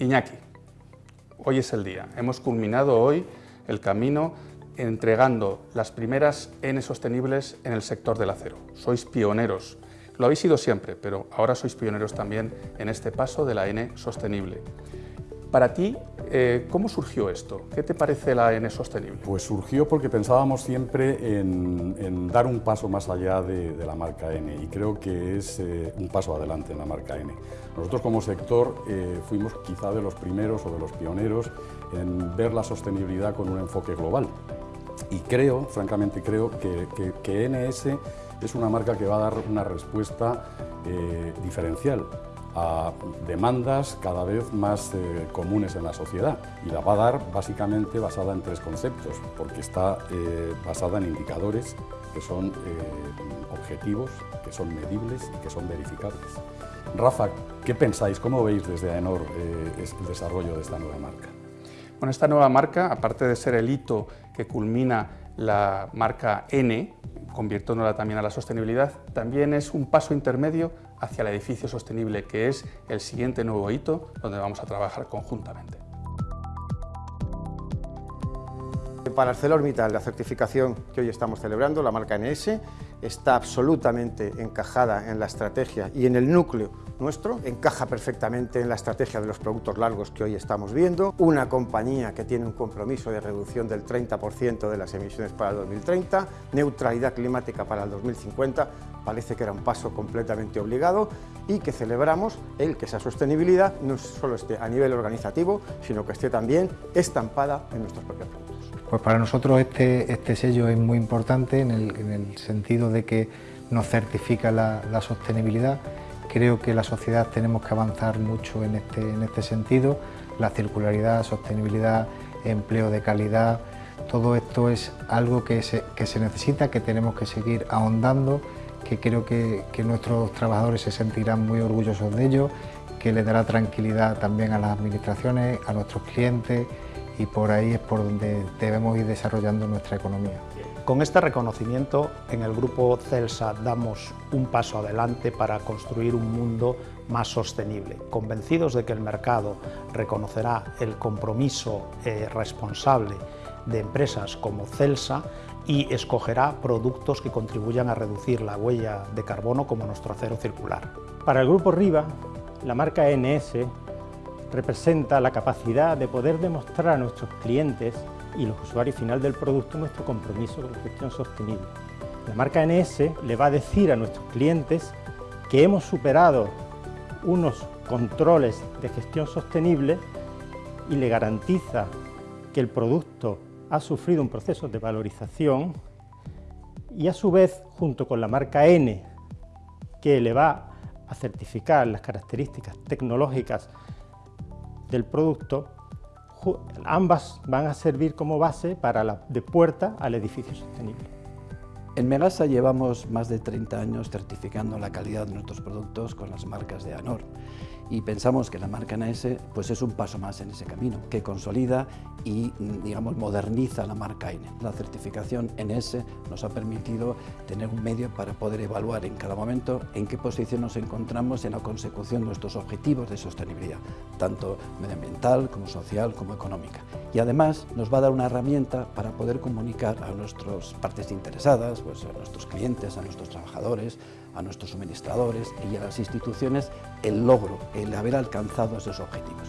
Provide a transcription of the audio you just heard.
Iñaki, hoy es el día. Hemos culminado hoy el camino entregando las primeras N sostenibles en el sector del acero. Sois pioneros. Lo habéis sido siempre, pero ahora sois pioneros también en este paso de la N sostenible. Para ti, eh, ¿cómo surgió esto? ¿Qué te parece la N sostenible? Pues surgió porque pensábamos siempre en, dar un paso más allá de, la marca N y creo que es eh, un paso adelante en la marca N. Nosotros como sector eh, fuimos quizá de los primeros o de los pioneros en ver la sostenibilidad con un enfoque global y creo, francamente creo, que, NS es una marca que va a dar una respuesta diferencial a demandas cada vez más eh, comunes en la sociedad y la va a dar básicamente basada en tres conceptos, porque está eh, basada en indicadores que son eh, objetivos, que son medibles y que son verificables. Rafa, ¿qué pensáis? ¿Cómo veis desde AENOR el desarrollo de esta nueva marca? Bueno, esta nueva marca, aparte de ser el hito que culmina la marca N, convirtiéndola también a la sostenibilidad, también es un paso intermedio hacia el edificio sostenible, que es el siguiente nuevo hito donde vamos a trabajar conjuntamente. Para ArcelorMittal, la certificación que hoy estamos celebrando, la marca NS, está absolutamente encajada en la estrategia y en el núcleo nuestro, encaja perfectamente en la estrategia de los productos largos que hoy estamos viendo, una compañía que tiene un compromiso de reducción del 30% de las emisiones para el 2030, neutralidad climática para el 2050, parece que era un paso completamente obligado y que celebramos el que esa sostenibilidad no solo esté a nivel organizativo, sino que esté también estampada en nuestros propios productos. Pues para nosotros este, este sello es muy importante en el, sentido de que nos certifica la, sostenibilidad. Creo que la sociedad tenemos que avanzar mucho en este, en este sentido. La circularidad, sostenibilidad, empleo de calidad, todo esto es algo que se, que se necesita, que tenemos que seguir ahondando, que creo que, que nuestros trabajadores se sentirán muy orgullosos de ello, que le dará tranquilidad también a las administraciones, a nuestros clientes y por ahí es por donde debemos ir desarrollando nuestra economía. Con este reconocimiento en el grupo CELSA damos un paso adelante para construir un mundo más sostenible, convencidos de que el mercado reconocerá el compromiso eh, responsable de empresas como CELSA y escogerá productos que contribuyan a reducir la huella de carbono como nuestro acero circular. Para el Grupo RIVA, la marca NS representa la capacidad de poder demostrar a nuestros clientes y los usuarios final del producto nuestro compromiso con la gestión sostenible. La marca NS le va a decir a nuestros clientes que hemos superado unos controles de gestión sostenible y le garantiza que el producto ha sufrido un proceso de valorización y a su vez, junto con la marca N, que le va a certificar las características tecnológicas del producto, ambas van a servir como base para la de puerta al edificio sostenible. En Megasa llevamos más de 30 años certificando la calidad de nuestros productos con las marcas de ANOR y pensamos que la marca NS pues es un paso más en ese camino, que consolida y digamos, moderniza la marca N. La certificación NS nos ha permitido tener un medio para poder evaluar en cada momento en qué posición nos encontramos en la consecución de nuestros objetivos de sostenibilidad, tanto medioambiental como social como económica. Y además nos va a dar una herramienta para poder comunicar a nuestras partes interesadas, pues a nuestros clientes, a nuestros trabajadores, a nuestros suministradores y a las instituciones el logro, el haber alcanzado esos objetivos.